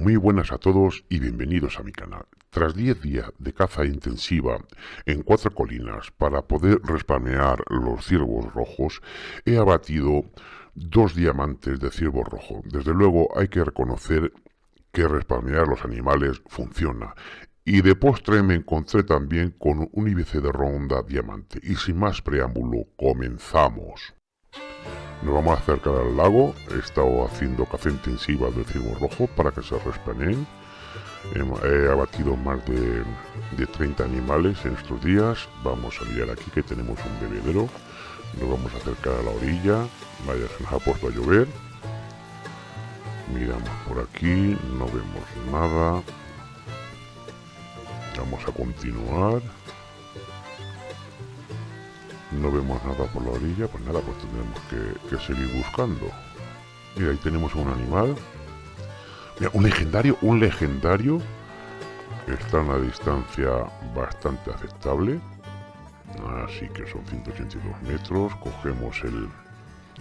Muy buenas a todos y bienvenidos a mi canal. Tras 10 días de caza intensiva en cuatro colinas para poder respamear los ciervos rojos, he abatido dos diamantes de ciervo rojo. Desde luego hay que reconocer que respamear los animales funciona. Y de postre me encontré también con un IBC de ronda diamante. Y sin más preámbulo, comenzamos. Nos vamos a acercar al lago. He estado haciendo caza intensiva de ciervo rojo para que se respaneen. He abatido más de, de 30 animales en estos días. Vamos a mirar aquí que tenemos un bebedero. Nos vamos a acercar a la orilla. Vaya, se nos ha puesto a llover. Miramos por aquí. No vemos nada. Vamos a continuar no vemos nada por la orilla, pues nada, pues tendremos que, seguir buscando. Mira, ahí tenemos un animal. Mira, un legendario, un legendario. Está a una distancia bastante aceptable. Así que son 182 metros. Cogemos el,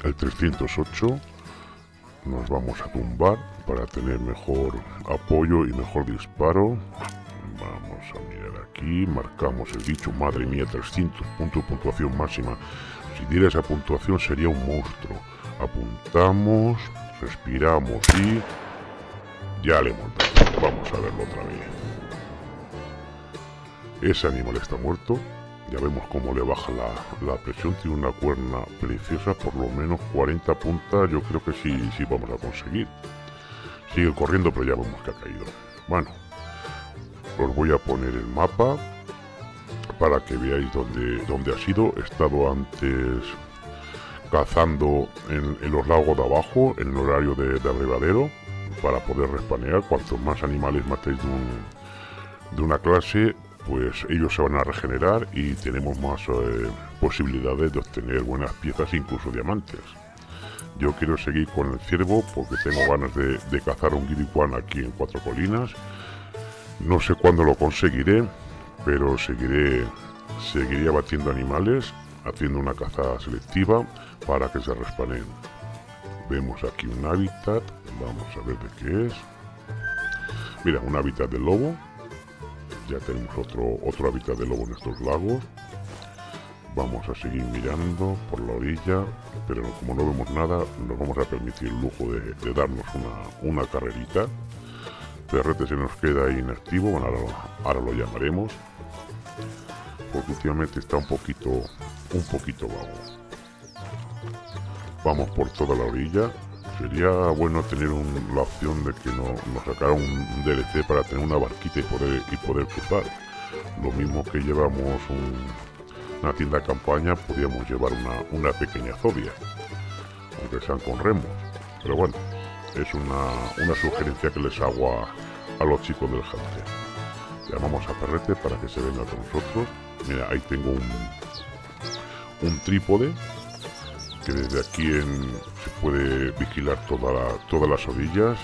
el 308. Nos vamos a tumbar para tener mejor apoyo y mejor disparo. Vamos a mirar aquí, marcamos el dicho, madre mía, 300 puntos de puntuación máxima. Si diera esa puntuación sería un monstruo. Apuntamos, respiramos y... Ya le hemos dado. Vamos a verlo otra vez. Ese animal está muerto. Ya vemos cómo le baja la, la, presión. Tiene una cuerna preciosa, por lo menos 40 puntas. Yo creo que sí, sí vamos a conseguir. Sigue corriendo, pero ya vemos que ha caído. Bueno, os voy a poner el mapa para que veáis dónde, dónde ha sido. He estado antes cazando en, los lagos de abajo, en el horario de, de para poder respanear. Cuantos más animales matéis de, una clase, pues ellos se van a regenerar y tenemos más eh, posibilidades de obtener buenas piezas, incluso diamantes. Yo quiero seguir con el ciervo porque tengo ganas de, cazar un guiricuán aquí en Cuatro Colinas no sé cuándo lo conseguiré, pero seguiré, seguiré abatiendo animales, haciendo una caza selectiva para que se respanen. Vemos aquí un hábitat, vamos a ver de qué es. Mira, un hábitat de lobo. Ya tenemos otro, otro hábitat de lobo en estos lagos. Vamos a seguir mirando por la orilla, pero como no vemos nada, nos vamos a permitir el lujo de, darnos una, una carrerita. Perrete se nos queda inactivo, bueno, ahora lo, llamaremos. Porque últimamente está un poquito, un poquito vago. Vamos por toda la orilla. Sería bueno tener la opción de que nos sacara un DLC para tener una barquita y poder, y poder cruzar. Lo mismo que llevamos una tienda de campaña, podríamos llevar una, pequeña zobia. Aunque sean con remos. Pero bueno, es una, una sugerencia que les hago a, los chicos del Hunter. Llamamos a Perrete para que se venga con nosotros. Mira, ahí tengo un, un trípode que desde aquí se puede vigilar toda todas las orillas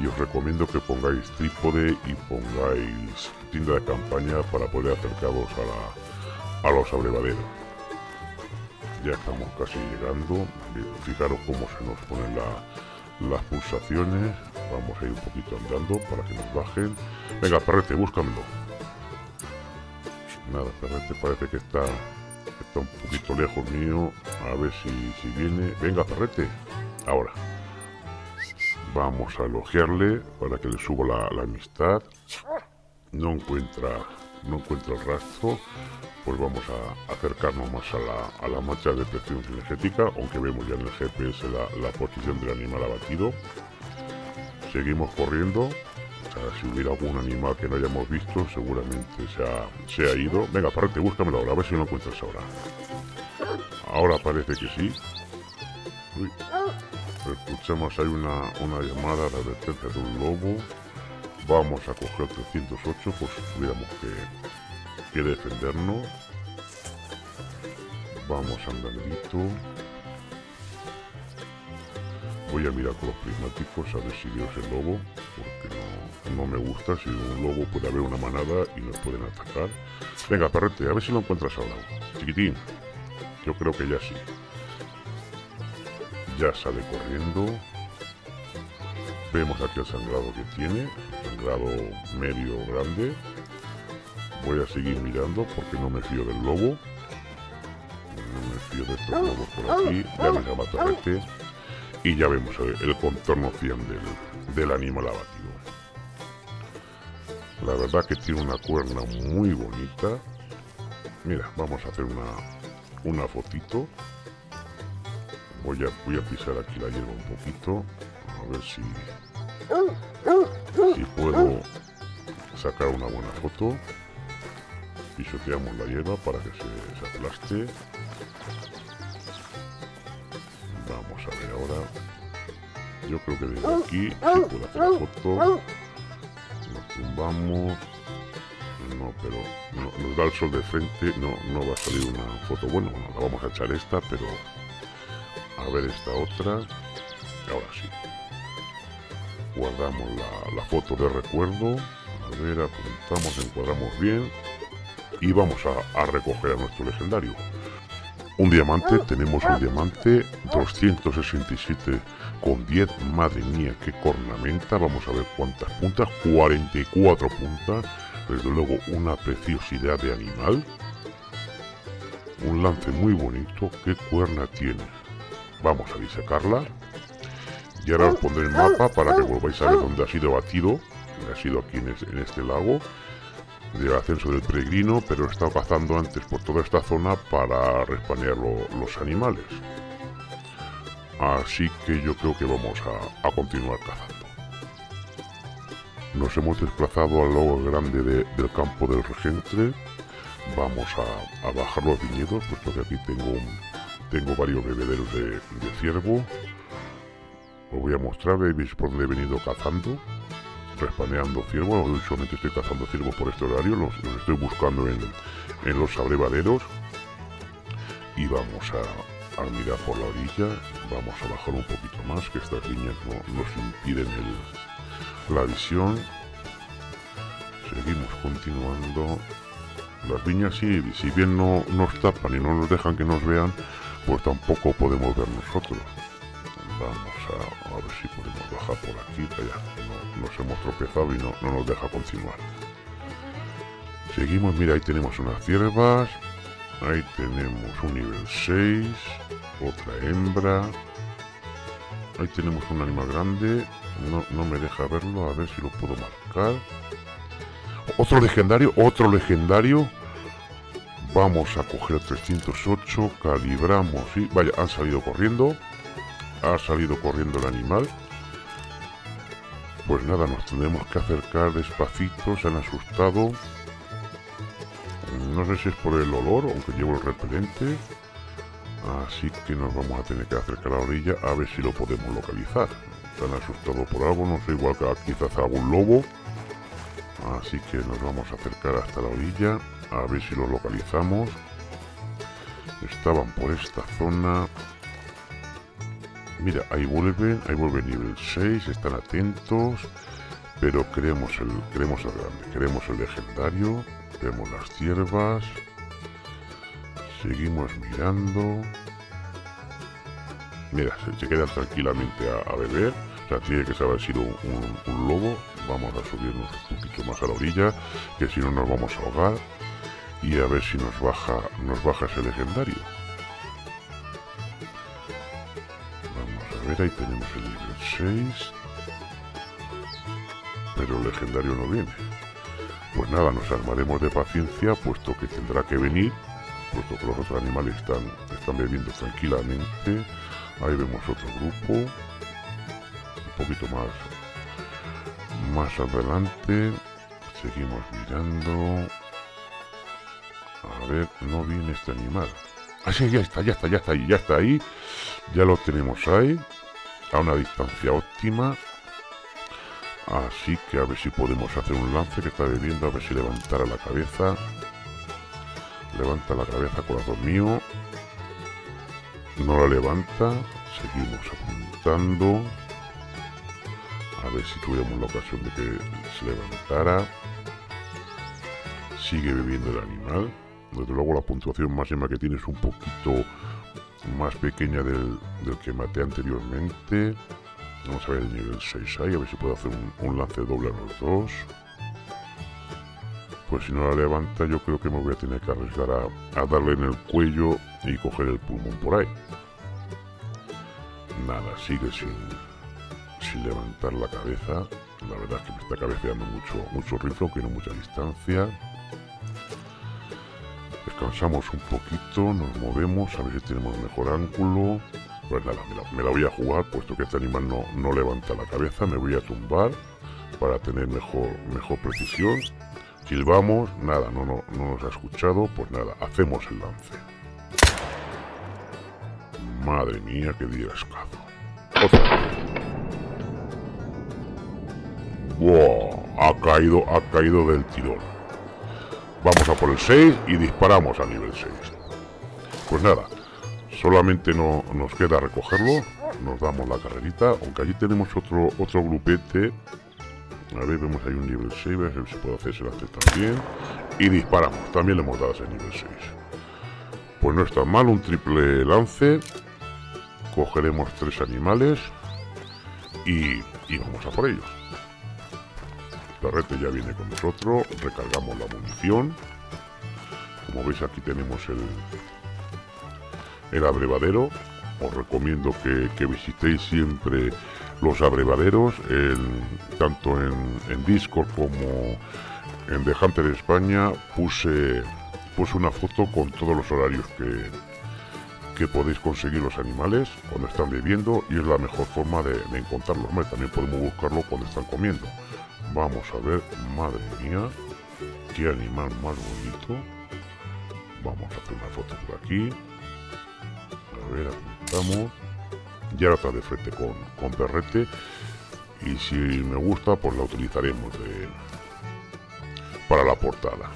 y os recomiendo que pongáis trípode y pongáis tienda de campaña para poder acercaros a, la, a los abrevaderos. Ya estamos casi llegando. Fijaros cómo se nos pone la, las pulsaciones. Vamos a ir un poquito andando para que nos bajen. Venga, perrete, búscamelo. Nada, perrete parece que está, está un poquito lejos mío. A ver si, si viene. Venga, perrete. Ahora. Vamos a elogiarle para que le suba la, la amistad. No encuentra, no encuentra el rastro pues vamos a acercarnos más a la, a la mancha de presión energética, aunque vemos ya en el GPS la, posición del animal abatido. Seguimos corriendo, si hubiera algún animal que no hayamos visto, seguramente se ha, se ha ido. Venga, parate, búscamelo ahora, a ver si lo encuentras ahora. Ahora parece que sí. Escuchamos, hay una, una llamada de advertencia de un lobo. Vamos a coger el 308, pues tuviéramos que que defendernos. Vamos andandito. Voy a mirar con los prismáticos a ver si Dios el lobo, porque no, me gusta. Si un lobo puede haber una manada y nos pueden atacar. Venga, perrete, a ver si lo encuentras ahora. Chiquitín, yo creo que ya sí. Ya sale corriendo. Vemos aquí el sangrado que tiene, sangrado medio grande. Voy a seguir mirando porque no me fío del lobo. No me fío de estos lobos por aquí. Ya me llama este. Y ya vemos el, contorno 100 del, del animal abatido. La verdad que tiene una cuerna muy bonita. Mira, vamos a hacer una, una fotito. Voy a, voy a pisar aquí la hierba un poquito. A ver si, si puedo sacar una buena foto. Pisoteamos la hierba para que se, se aplaste. Vamos a ver ahora. Yo creo que desde aquí puedo hacer la foto. Nos tumbamos. No, pero no, nos da el sol de frente. No, no va a salir una foto. Bueno, la vamos a echar esta, pero a ver esta otra. Ahora sí. Guardamos la, foto de recuerdo. A ver, apuntamos, encuadramos bien. Y vamos a, recoger a nuestro legendario. Un diamante, tenemos un diamante 267 con 10. Madre mía, qué cornamenta. Vamos a ver cuántas puntas. 44 puntas. Desde luego una preciosidad de animal. Un lance muy bonito. Qué cuerna tiene. Vamos a disecarla. Y ahora os pondré el mapa para que volváis a ver dónde ha sido batido. Ha sido aquí en, este lago del ascenso del peregrino, pero he estado cazando antes por toda esta zona para respanear los animales. Así que yo creo que vamos a, continuar cazando. Nos hemos desplazado al lago grande del campo del regente. Vamos a, a bajar los viñedos, puesto que aquí tengo un, tengo varios bebederos de, ciervo. Os voy a mostrar, veis por donde he venido cazando. Respaneando ciervo. Usualmente estoy cazando ciervo por este horario. Los, estoy buscando en, los abrevaderos. Y vamos a, mirar por la orilla. Vamos a bajar un poquito más, que estas líneas no nos impiden la visión. Seguimos continuando. Las viñas, si, si bien no nos tapan y no nos dejan que nos vean, pues tampoco podemos ver nosotros. Vamos a, ver si podemos bajar por aquí. Ya, nos hemos tropezado y no, no nos deja continuar. Seguimos, mira, ahí tenemos unas ciervas. Ahí tenemos un nivel 6. Otra hembra. Ahí tenemos un animal grande. No, no me deja verlo. A ver si lo puedo marcar. Otro legendario. Otro legendario. Vamos a coger 308, calibramos y... Vaya, han salido corriendo. Ha salido corriendo el animal. Pues nada, nos tenemos que acercar despacito, se han asustado. No sé si es por el olor, aunque llevo el repelente. Así que nos vamos a tener que acercar a la orilla a ver si lo podemos localizar. Se han asustado por algo, no sé, igual que quizás algún lobo. Así que nos vamos a acercar hasta la orilla a ver si lo localizamos. Estaban por esta zona. Mira, ahí vuelven, ahí vuelve nivel 6, están atentos. Pero queremos el, queremos el grande, queremos el legendario. Vemos las ciervas. Seguimos mirando. Mira, se, quedan tranquilamente a, beber. O sea, tiene que haber sido un lobo. Vamos a subirnos un poquito más a la orilla, que si no nos vamos a ahogar y a ver si nos baja, nos baja ese legendario. Ver, ahí tenemos el nivel 6. Pero el legendario no viene. Pues nada, nos armaremos de paciencia, puesto que tendrá que venir, puesto que los otros animales están, están bebiendo tranquilamente. Ahí vemos otro grupo, un poquito más, más adelante. Seguimos mirando. A ver, no viene este animal. Ah, ya está, ya está, ya está ahí, ya está ahí. Ya lo tenemos ahí. A una distancia óptima. Así que a ver si podemos hacer un lance que está bebiendo. A ver si levantara la cabeza. Levanta la cabeza, corazón mío. No la levanta. Seguimos apuntando. A ver si tuviéramos la ocasión de que se levantara. Sigue bebiendo el animal. Desde luego la puntuación máxima que tiene es un poquito más pequeña del, que maté anteriormente. Vamos a ver el nivel 6 ahí, a ver si puedo hacer un, lance doble a los dos. Pues si no la levanta yo creo que me voy a tener que arriesgar a, darle en el cuello y coger el pulmón por ahí. Nada, sigue sin, sin levantar la cabeza. La verdad es que me está cabeceando mucho, mucho rifle, que no mucha distancia. Descansamos un poquito, nos movemos, a ver si tenemos mejor ángulo. Pues nada, me la, voy a jugar, puesto que este animal no, no levanta la cabeza, me voy a tumbar para tener mejor, mejor precisión. Silbamos, nada, no, no, no nos ha escuchado, pues nada, hacemos el lance. Madre mía, qué día escaso. Ha caído, ha caído del tirón. Vamos a por el 6 y disparamos a nivel 6. Pues nada, solamente no, nos queda recogerlo. Nos damos la carrerita, aunque allí tenemos otro, otro grupete. A ver, vemos ahí un nivel 6, a ver si puedo hacer ese lance también. Y disparamos, también le hemos dado ese nivel 6. Pues no está mal, un triple lance. Cogeremos tres animales y, y vamos a por ellos perrete ya viene con nosotros, recargamos la munición. Como veis aquí tenemos el, el abrevadero. Os recomiendo que, visitéis siempre los abrevaderos, tanto en, Discord como en The Hunter España. Puse, puse una foto con todos los horarios que, que podéis conseguir los animales cuando están bebiendo y es la mejor forma de, de encontrarlos. También podemos buscarlo cuando están comiendo. Vamos a ver, madre mía, qué animal más bonito. Vamos a hacer una foto por aquí. A ver, apuntamos. Ya ahora está de frente con, con perrete. Y si me gusta, pues la utilizaremos de, para la portada.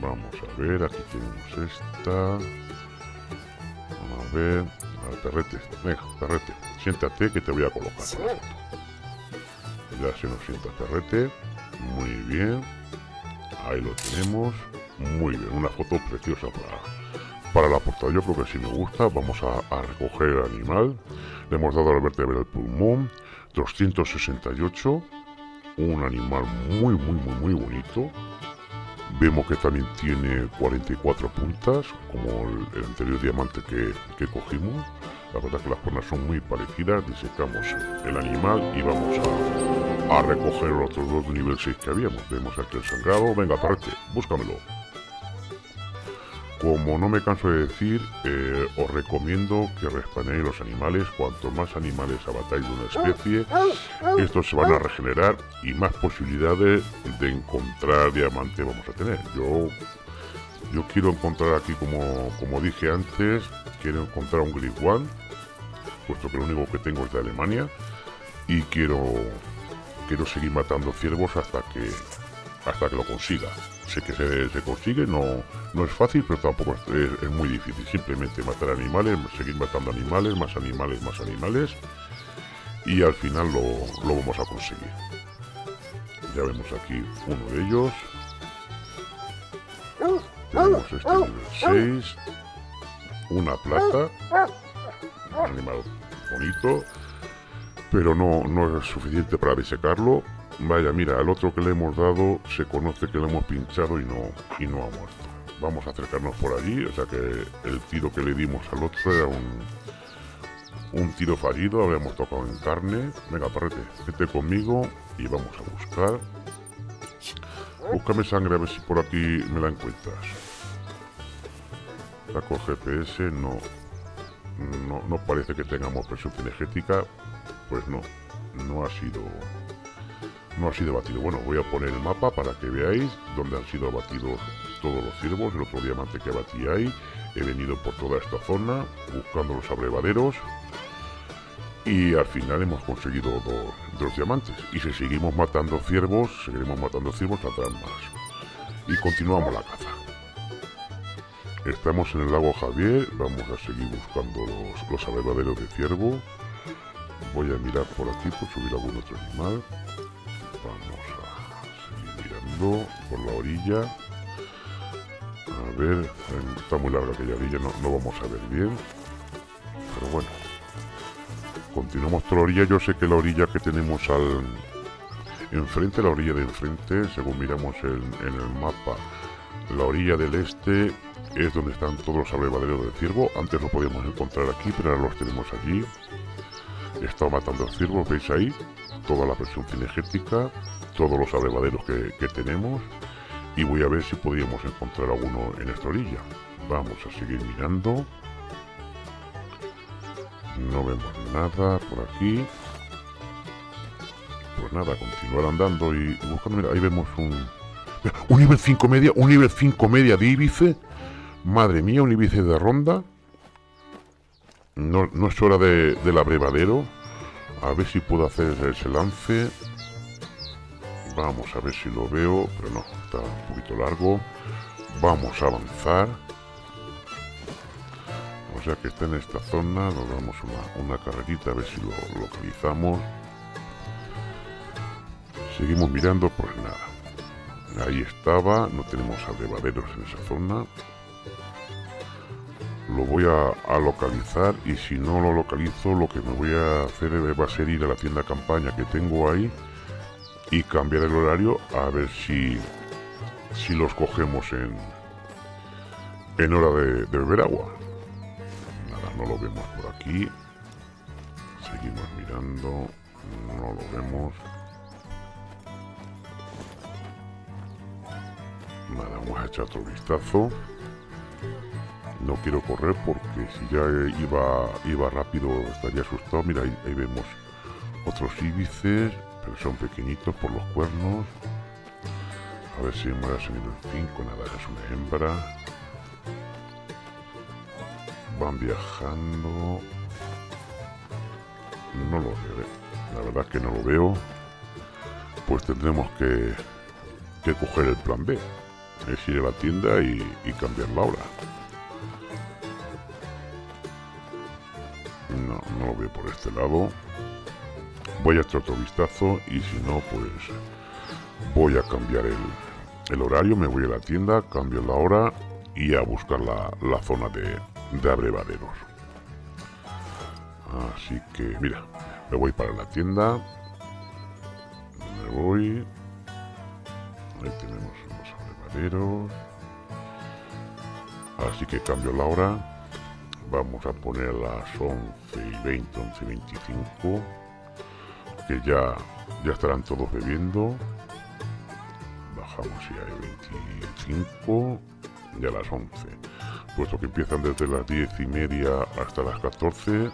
Vamos a ver, aquí tenemos esta. A ver, a perrete, venga, perrete, siéntate que te voy a colocar ya se nos sienta perrete muy bien. Ahí lo tenemos. Muy bien. Una foto preciosa para para la portada. Yo creo que si me gusta. Vamos a, recoger el animal. Le hemos dado al vertebrar el pulmón 268 un animal muy muy muy muy bonito. Vemos que también tiene 44 puntas como el, anterior diamante que, que cogimos la verdad que las cuernas son muy parecidas disecamos el animal y vamos a recoger los otros dos de nivel 6 que habíamos. Vemos aquí el sangrado. Venga, parrete, búscamelo. Como no me canso de decir, eh, os recomiendo que respanéis los animales. Cuanto más animales abatáis de una especie, estos se van a regenerar y más posibilidades de encontrar diamante vamos a tener. Yo, yo quiero encontrar aquí, como, como dije antes, quiero encontrar un Grip One, puesto que lo único que tengo es de Alemania. Y quiero quiero seguir matando ciervos hasta que hasta que lo consiga. Sé que se, consigue, no, no es fácil, pero tampoco es, muy difícil. Simplemente matar animales, seguir matando animales, más animales, más animales. Y al final lo, lo vamos a conseguir. Ya vemos aquí uno de ellos. Tenemos este nivel 6. Una plata. Animal bonito pero no, no es suficiente para disecarlo. Vaya, mira, al otro que le hemos dado se conoce que le hemos pinchado y no, y no ha muerto. Vamos a acercarnos por allí, o sea que el tiro que le dimos al otro era un, un tiro fallido, habíamos tocado en carne. Venga, parrete, vete conmigo y vamos a buscar. Búscame sangre a ver si por aquí me la encuentras. Saco GPS, no, no, parece que tengamos presión energética, pues no, no ha sido no ha sido batido. Bueno, voy a poner el mapa para que veáis dónde han sido abatidos todos los ciervos. El otro diamante que abatí ahí. He venido por toda esta zona buscando los abrevaderos. Y al final hemos conseguido dos, diamantes. Y si seguimos matando ciervos, seguiremos matando ciervos, saldrán más. Y continuamos la caza. Estamos en el lago Javier. Vamos a seguir buscando los, los de ciervo. Voy a mirar por aquí por subir algún otro animal. Vamos a seguir mirando por la orilla. A ver, está muy larga aquella orilla, no, no vamos a ver bien. Pero bueno. continuamos por la orilla. Yo sé que la orilla que tenemos al enfrente, la orilla de enfrente, según miramos en, en el mapa, la orilla del este es donde están todos los abrevaderos de ciervo. Antes lo podíamos encontrar aquí, pero ahora los tenemos allí. He matando ciervos, veis ahí, toda la presión cinegética, todos los abrevaderos que, tenemos. Y voy a ver si podíamos encontrar alguno en esta orilla. Vamos a seguir mirando. No vemos nada por aquí. Pues nada, continuar andando y buscando. Ahí vemos un... Un nivel 5 media, un nivel 5 media de Ibice. Madre mía, un Ibice de ronda. No, no es hora de, del abrevadero. A ver si puedo hacer ese lance. Vamos a ver si lo veo. Pero no, está un poquito largo. Vamos a avanzar. O sea que está en esta zona. Nos damos una, una carrerita a ver si lo localizamos. Seguimos mirando, pues nada. Ahí estaba, no tenemos abrevaderos en esa zona. Lo voy a, localizar y si no lo localizo lo que me voy a hacer va a ser ir a la tienda campaña que tengo ahí y cambiar el horario a ver si, si los cogemos en, en hora de, de beber agua. Nada, no lo vemos por aquí. Seguimos mirando, no lo vemos. Nada, vamos a echar otro vistazo. No quiero correr porque si ya iba, iba rápido estaría asustado. Mira, ahí, vemos otros íbices, pero son pequeñitos por los cuernos. A ver si me voy a seguir el 5. Nada, es una hembra. Van viajando. No lo veo. ¿eh? La verdad que no lo veo. Pues tendremos que, que coger el plan B es ir a la tienda y, y cambiar la hora. No, no lo veo por este lado. Voy a echar otro vistazo y si no, pues voy a cambiar el, el horario, me voy a la tienda, cambio la hora y a buscar la, la zona de, de abrevaderos. Así que, mira, me voy para la tienda. Me voy. Ahí tenemos Así que cambio la hora. Vamos a poner las 11 y 20, 11 y 25. Que ya, ya estarán todos bebiendo. Bajamos ya hay 25 y a las 11. Puesto que empiezan desde las 10 y media hasta las 14,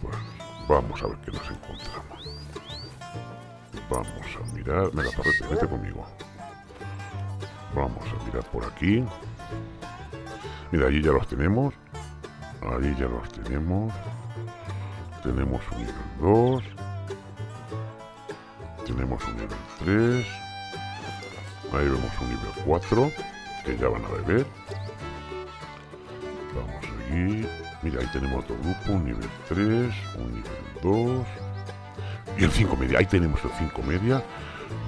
pues vamos a ver qué nos encontramos. Vamos a mirar. Venga, parrete, vete conmigo. Vamos a mirar por aquí. Mira, allí ya los tenemos. Allí ya los tenemos. Tenemos un nivel 2. Tenemos un nivel 3. Ahí vemos un nivel 4. Que ya van a beber. Vamos aquí. Mira, ahí tenemos otro grupo. Un nivel 3. Un nivel 2. Y el 5 media. Ahí tenemos el 5 media.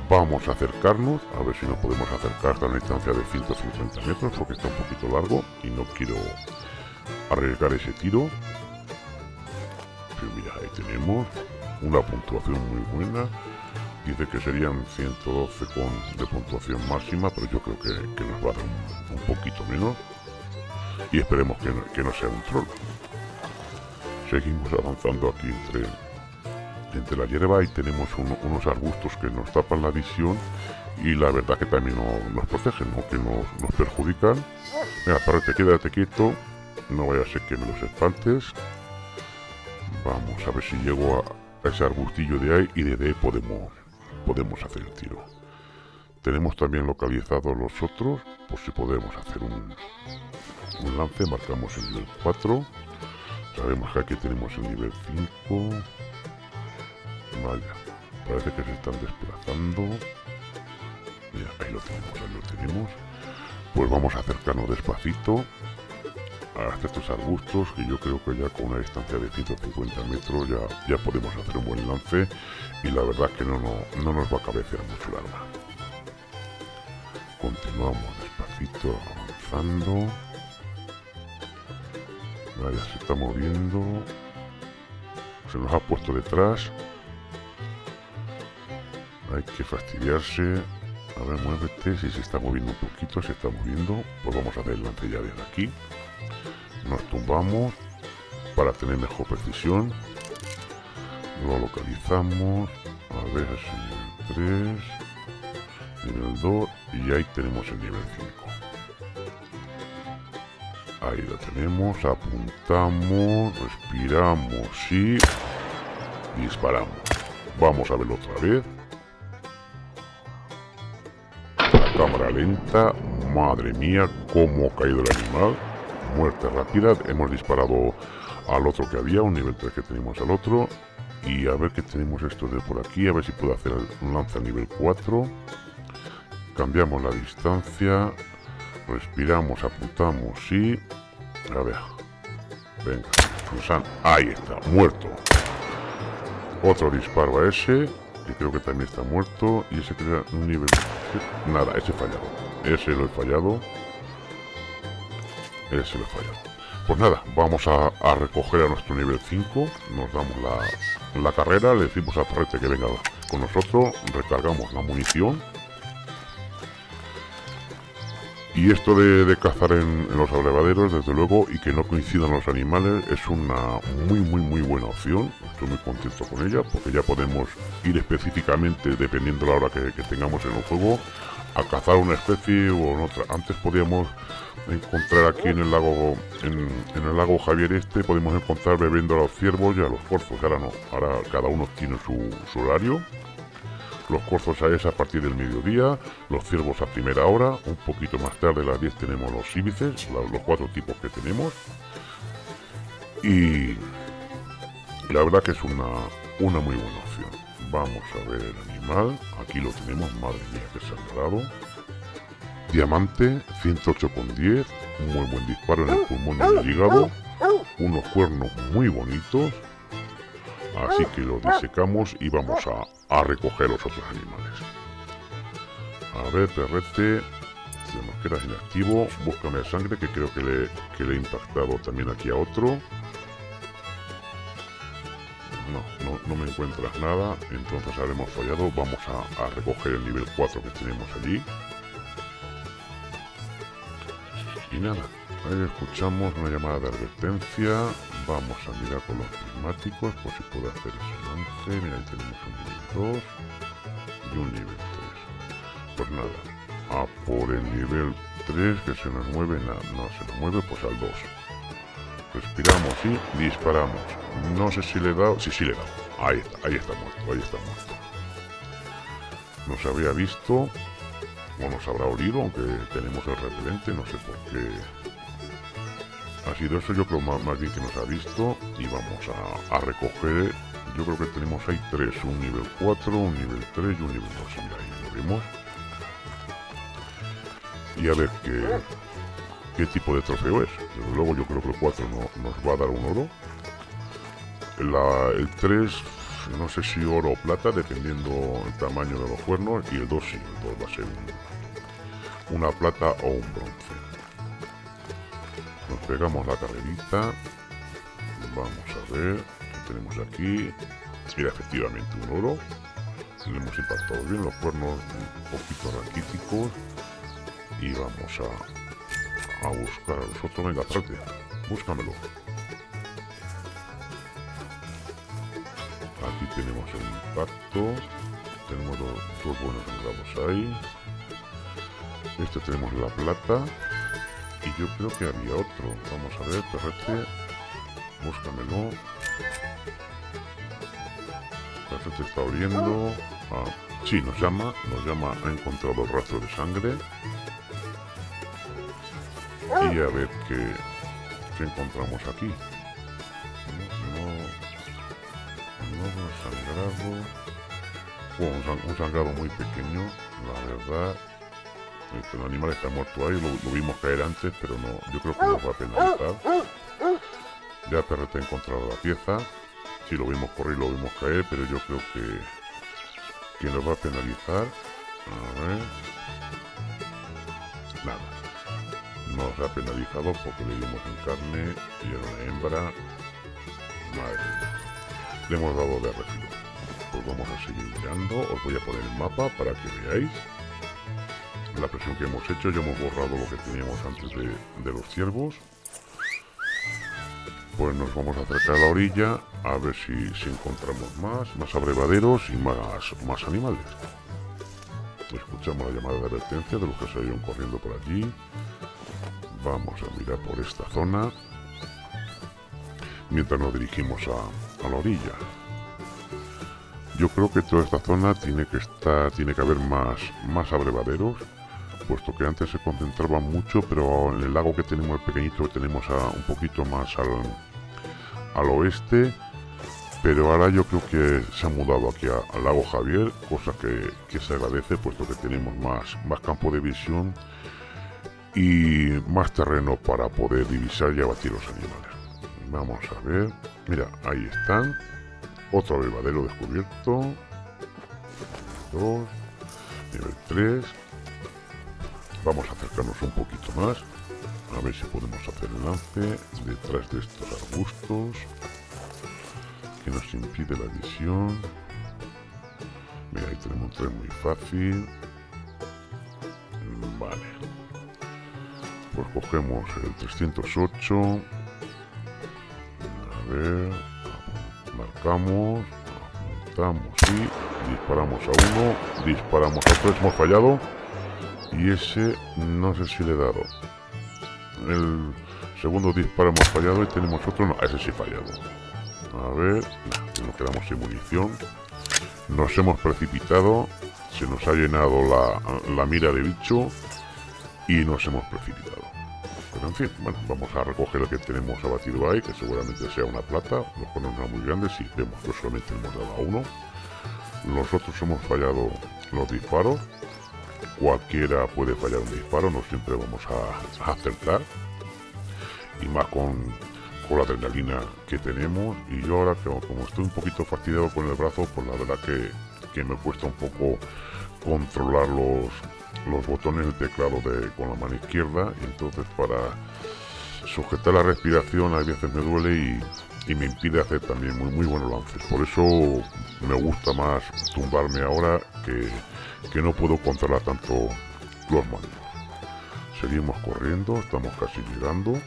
Vamos a acercarnos, a ver si nos podemos acercar hasta una distancia de 150 metros, porque está un poquito largo y no quiero arriesgar ese tiro. Mira, ahí tenemos una puntuación muy buena. Dice que serían 112 con, de puntuación máxima, pero yo creo que, nos va a dar un, poquito menos. Y esperemos que no, que no sea un troll. Seguimos avanzando aquí entre entre la hierba y tenemos un, unos arbustos que nos tapan la visión y la verdad que también no, nos protegen, ¿no? que nos, nos perjudican. Venga, te quédate quieto, no vaya a ser que me los espantes. Vamos a ver si llego a, ese arbustillo de ahí y desde ahí podemos, podemos hacer el tiro. Tenemos también localizados los otros, por si podemos hacer un, un lance, marcamos el nivel 4. Sabemos que aquí tenemos el nivel 5. Vaya, parece que se están desplazando. Mira, ahí lo tenemos, ahí lo tenemos. Pues vamos a acercarnos despacito hasta estos arbustos, que yo creo que ya con una distancia de 150 metros ya, ya podemos hacer un buen lance y la verdad que no, no, no nos va a cabecear mucho el arma. Continuamos despacito avanzando. Vaya, se está moviendo. Se nos ha puesto detrás. Hay que fastidiarse. A ver, muévete. Si se está moviendo un poquito, se está moviendo. Pues vamos a hacer el lance ya desde aquí. Nos tumbamos para tener mejor precisión. Lo localizamos. A ver, es el 3. Nivel 2. Y ahí tenemos el nivel 5. Ahí lo tenemos, apuntamos, respiramos y disparamos. Vamos a verlo otra vez. La cámara lenta, madre mía, cómo ha caído el animal. Muerte rápida, hemos disparado al otro que había, un nivel 3 que tenemos al otro. Y a ver qué tenemos esto de por aquí, a ver si puedo hacer un lance al nivel 4. Cambiamos la distancia, respiramos, apuntamos y... A ver. Venga. Ahí está, muerto. Otro disparo a ese, que creo que también está muerto. Y ese crea un nivel... Nada, ese fallado. Ese lo he fallado. Ese lo he fallado. Pues nada, vamos a, recoger a nuestro nivel 5. Nos damos la, la carrera, le decimos a Parrete que venga con nosotros. Recargamos la munición y esto de, cazar en, los abrevaderos, desde luego, y que no coincidan los animales, es una muy, muy, muy buena opción. Estoy muy contento con ella, porque ya podemos ir específicamente, dependiendo de la hora que, tengamos en el juego, a cazar una especie o en otra. Antes podíamos encontrar aquí en el lago en, el lago Javier este podemos encontrar bebiendo a los ciervos y a los corzos ahora no ahora cada uno tiene su horario los corzos a esa a partir del mediodía, los ciervos a primera hora, un poquito más tarde a las 10 tenemos los íbices, los cuatro tipos que tenemos. Y la verdad que es una, una muy buena opción. Vamos a ver aquí lo tenemos, madre mía que sangrado. Diamante, 108,10, muy buen disparo en el pulmón y el hígado, unos cuernos muy bonitos, así que lo disecamos y vamos a, a recoger los otros animales. A ver, perrete, se nos queda inactivo. Búscame sangre, que creo que le, que le he impactado también aquí a otro. No, me encuentras nada, entonces habremos fallado. Vamos a, a recoger el nivel 4 que tenemos allí. Y nada, ahí escuchamos una llamada de advertencia. Vamos a mirar con los prismáticos por si puedo hacer ese lance. Mira, ahí tenemos un nivel 2 y un nivel 3. Pues nada, a por el nivel 3 que se nos mueve, nada, no se nos mueve, pues al 2. Respiramos y disparamos. No sé si le he dado, sí, sí le he dado. Ahí está, ahí está muerto, ahí está muerto. No se había visto, o nos habrá olido, aunque tenemos el repelente, no sé por qué ha sido eso, yo creo más, bien que nos ha visto y vamos a, recoger, yo creo que tenemos ahí tres, un nivel 4, un nivel 3 y un nivel 2, mira ahí lo vemos. Y a ver qué, qué tipo de trofeo es. Luego yo creo que el 4 no, nos va a dar un oro. El 3, no sé si oro o plata, dependiendo el tamaño de los cuernos. Y el 2 sí, el 2 va a ser una plata o un bronce. Nos pegamos la carrerita. Vamos a ver. ¿Qué tenemos aquí? Mira, efectivamente un oro. Le hemos impactado bien los cuernos un poquito raquíticos. Y vamos a, a buscar a los otros. Venga, trate. Búscamelo. Aquí tenemos el impacto. Tenemos dos, dos buenos engrados ahí. Este tenemos la plata. Y yo creo que había otro. Vamos a ver, perrete. Búscamelo. Perrete está abriendo. Ah, sí, nos llama. Nos llama. Ha encontrado el rastro de sangre. Y a ver qué, qué encontramos aquí. Sangrado. un sangrado muy pequeño, la verdad. El animal está muerto ahí, lo, vimos caer antes, pero no, yo creo que nos va a penalizar. Ya Perrete ha encontrado la pieza. Si lo vimos correr, lo vimos caer, pero yo creo que, que nos va a penalizar. A ver. Nada. Nos ha penalizado porque le dimos en carne y era una hembra. Madre le hemos dado de refilo. Pues vamos a seguir mirando. Os voy a poner el mapa para que veáis la presión que hemos hecho. Ya hemos borrado lo que teníamos antes de, los ciervos. Pues nos vamos a acercar a la orilla a ver si, encontramos más, más abrevaderos y más, más animales. Escuchamos la llamada de advertencia de los que salieron corriendo por allí. Vamos a mirar por esta zona mientras nos dirigimos a, la orilla. Yo creo que toda esta zona tiene que estar, tiene que haber más, más abrevaderos, puesto que antes se concentraba mucho, pero en el lago que tenemos, el pequeñito que tenemos a, un poquito más al, al oeste, pero ahora yo creo que se ha mudado aquí al lago Javier, cosa que, que, se agradece, puesto que tenemos más, más campo de visión y más terreno para poder divisar y abatir los animales. Vamos a ver, mira, ahí están, otro abrevadero descubierto. Dos. Nivel 3. Vamos a acercarnos un poquito más. A ver si podemos hacer el lance detrás de estos arbustos. Que nos impide la visión. Mira, ahí tenemos un tren muy fácil. Vale. Pues cogemos el 308. Marcamos, apuntamos y disparamos a uno, disparamos a otro, hemos fallado y ese no sé si le he dado. El segundo disparo hemos fallado y tenemos otro, no, ese sí fallado. A ver, nos quedamos sin munición. Nos hemos precipitado, se nos ha llenado la mira de bicho y nos hemos precipitado. En fin, bueno, vamos a recoger el que tenemos abatido ahí, que seguramente sea una plata. Los ponemos muy grandes y vemos que solamente hemos dado a uno. Nosotros hemos fallado los disparos. Cualquiera puede fallar un disparo, no siempre vamos a, acertar. Y más con, con, la adrenalina que tenemos. Y yo ahora, que como estoy un poquito fastidiado con el brazo, pues la verdad que, que me cuesta un poco controlar los, los botones del teclado de, con la mano izquierda y entonces para sujetar la respiración a veces me duele y, me impide hacer también muy, muy buenos lances. Por eso me gusta más tumbarme ahora que, que no puedo controlar tanto los mandos. Seguimos corriendo, estamos casi llegando.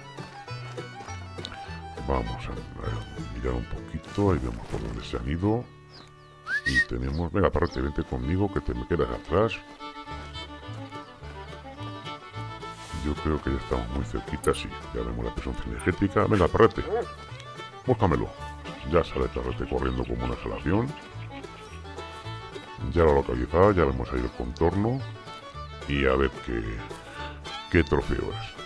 Vamos a, mirar un poquito, ahí vemos por dónde se han ido. Y tenemos, venga, aparte, vente conmigo que te me quedas atrás. Yo creo que ya estamos muy cerquita, sí. Ya vemos la presión energética. Venga, perrete. Búscamelo. Ya sale perrete corriendo como una exhalación. Ya lo localizado, ya vemos ahí el contorno. Y a ver qué, qué trofeo es.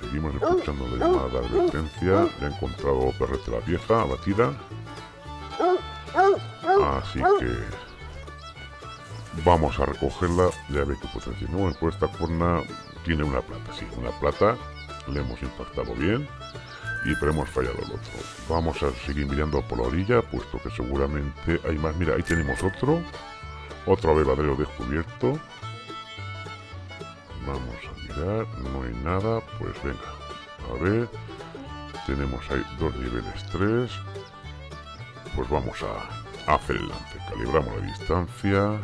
Seguimos escuchando la llamada de advertencia. Ya he encontrado perrete la vieja, abatida. Así que vamos a recogerla, ya ve que potencia no, pues esta cuerna tiene una plata, sí, una plata, le hemos impactado bien y pero hemos fallado el otro. Vamos a seguir mirando por la orilla, puesto que seguramente hay más. Mira, ahí tenemos otro, otro avevadero descubierto. Vamos a mirar, no hay nada, pues venga, a ver, tenemos ahí dos niveles 3, pues vamos a hacer el lance, calibramos la distancia,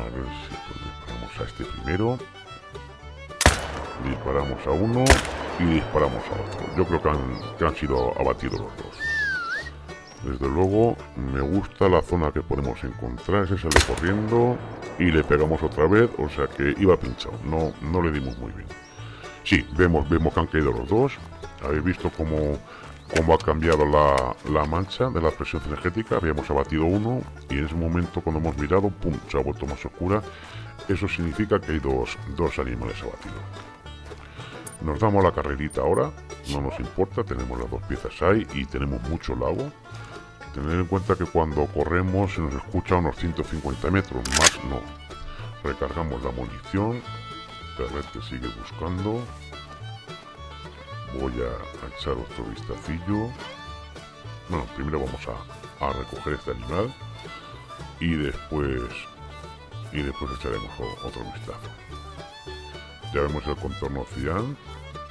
a ver si disparamos a este primero. Disparamos a uno y disparamos a otro. Yo creo que han, que han sido abatidos los dos. Desde luego, me gusta la zona que podemos encontrar. Ese sale corriendo y le pegamos otra vez. O sea que iba pinchado. No, no le dimos muy bien. Sí, vemos, vemos que han caído los dos. Habéis visto cómo cómo ha cambiado la, mancha de la presión energética. Habíamos abatido uno y en ese momento cuando hemos mirado, ¡pum!, se ha vuelto más oscura. Eso significa que hay dos, dos animales abatidos. Nos damos la carrerita ahora, no nos importa, tenemos las dos piezas ahí y tenemos mucho lago. Tener en cuenta que cuando corremos se nos escucha a unos 150 metros, más no. Recargamos la munición, Perrete sigue buscando voy a echar otro vistacillo. Bueno, primero vamos a, a recoger este animal y después y después echaremos otro vistazo. Ya vemos el contorno cian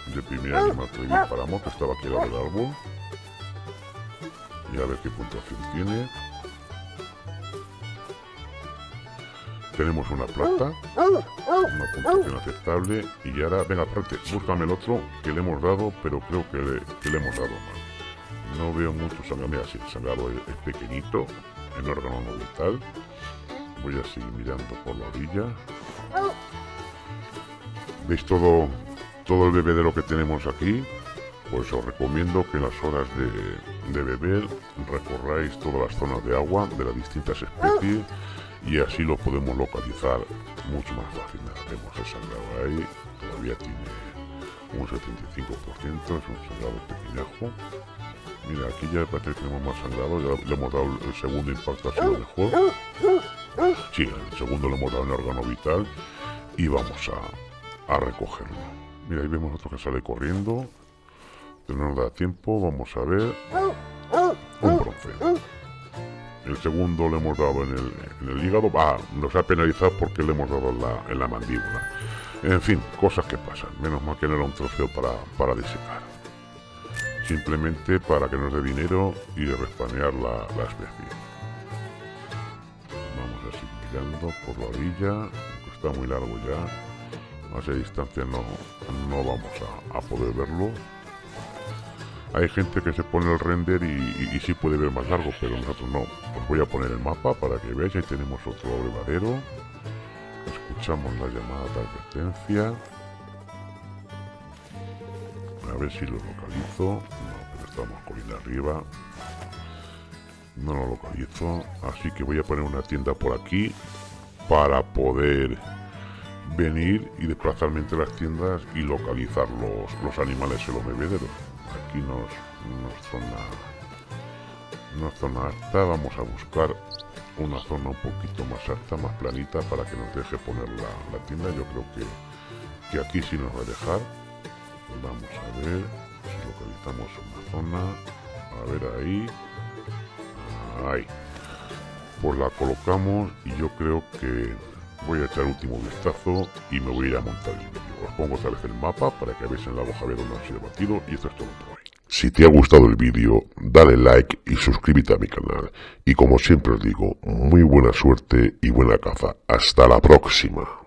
del primer animal que disparamos, que estaba aquí al lado del árbol. y a ver qué puntuación tiene. Tenemos una plata, una puntuación aceptable y ahora, venga, aparte, búscame el otro que le hemos dado, pero creo que le, hemos dado mal. No veo mucho sangrado, mira, sí, el sangrado es, pequeñito, en órgano no vital. Voy a seguir mirando por la orilla. ¿Veis todo, todo el bebedero que tenemos aquí? Pues os recomiendo que en las horas de, de beber recorráis todas las zonas de agua de las distintas especies y así lo podemos localizar mucho más fácil. Vemos el sangrado ahí, todavía tiene un 75%, es un sangrado pequeñajo. Mira, aquí ya parece que tenemos más sangrado, ya le hemos dado el segundo impacto, ha sido mejor. Sí, el segundo le hemos dado en órgano vital y vamos a, a recogerlo. Mira, ahí vemos otro que sale corriendo. No nos da tiempo, vamos a ver. Un bronce. El segundo le hemos dado en el, hígado. Ah, nos ha penalizado porque le hemos dado en la, mandíbula. En fin, cosas que pasan. Menos mal que no era un trofeo para, para disecar. Simplemente para que nos dé dinero y respanear la, especie. Vamos a seguir mirando por la orilla. Está muy largo ya. A esa distancia no, no vamos a poder verlo hay gente que se pone el render y, sí puede ver más largo, pero nosotros no. Os voy a poner el mapa para que veáis. Ahí tenemos otro abrevadero. Escuchamos la llamada de advertencia. A ver si lo localizo. No, pero estamos colina arriba. No lo localizo. Así que voy a poner una tienda por aquí para poder venir y desplazarme entre las tiendas y localizar los, los animales en los bebederos aquí nos, nos zona una zona alta vamos a buscar una zona un poquito más alta más planita para que nos deje poner la, tienda. Yo creo que, que aquí sí nos va a dejar. Vamos a ver si localizamos una zona. A ver ahí. Ahí. Pues la colocamos y yo creo que voy a echar último vistazo y me voy a ir a montar el vídeo. Os pongo otra vez el mapa para que veáis en la hoja dónde ha sido batido y esto es todo. Si te ha gustado el vídeo, dale like y suscríbete a mi canal. Y como siempre os digo, muy buena suerte y buena caza. Hasta la próxima.